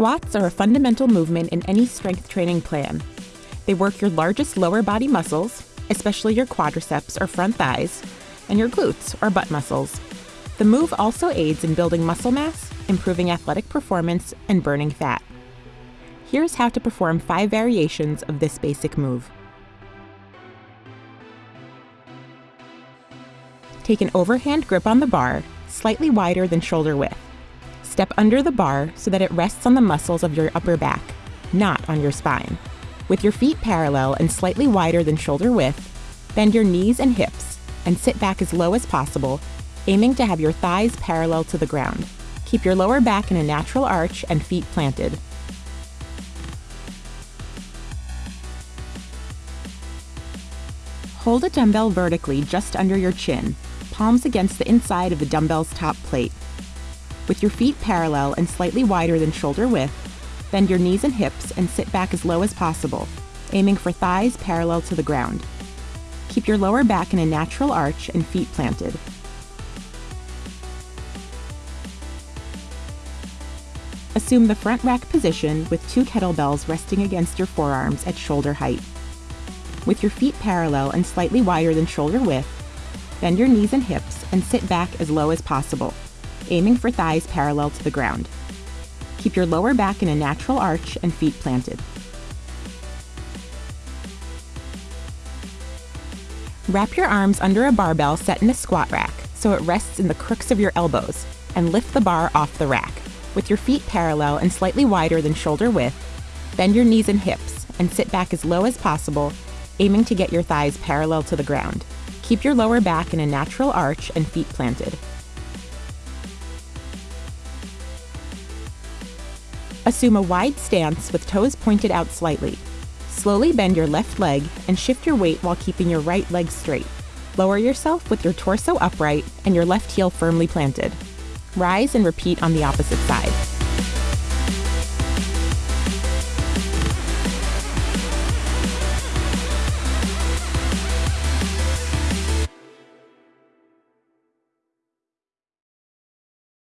Squats are a fundamental movement in any strength training plan. They work your largest lower body muscles, especially your quadriceps or front thighs, and your glutes or butt muscles. The move also aids in building muscle mass, improving athletic performance, and burning fat. Here's how to perform five variations of this basic move. Take an overhand grip on the bar, slightly wider than shoulder width. Step under the bar so that it rests on the muscles of your upper back, not on your spine. With your feet parallel and slightly wider than shoulder width, bend your knees and hips and sit back as low as possible, aiming to have your thighs parallel to the ground. Keep your lower back in a natural arch and feet planted. Hold a dumbbell vertically just under your chin, palms against the inside of the dumbbell's top plate. With your feet parallel and slightly wider than shoulder width, bend your knees and hips and sit back as low as possible, aiming for thighs parallel to the ground. Keep your lower back in a natural arch and feet planted. Assume the front rack position with two kettlebells resting against your forearms at shoulder height. With your feet parallel and slightly wider than shoulder width, bend your knees and hips and sit back as low as possible, aiming for thighs parallel to the ground. Keep your lower back in a natural arch and feet planted. Wrap your arms under a barbell set in a squat rack so it rests in the crooks of your elbows, and lift the bar off the rack. With your feet parallel and slightly wider than shoulder width, bend your knees and hips and sit back as low as possible, aiming to get your thighs parallel to the ground. Keep your lower back in a natural arch and feet planted. Assume a wide stance with toes pointed out slightly. Slowly bend your left leg and shift your weight while keeping your right leg straight. Lower yourself with your torso upright and your left heel firmly planted. Rise and repeat on the opposite side.